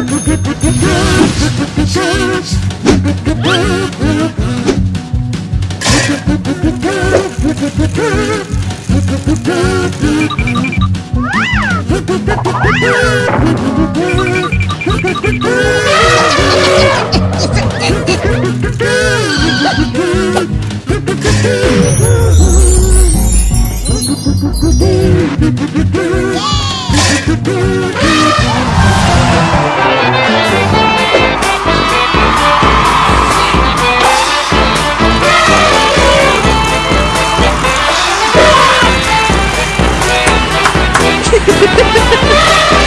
Ha ha!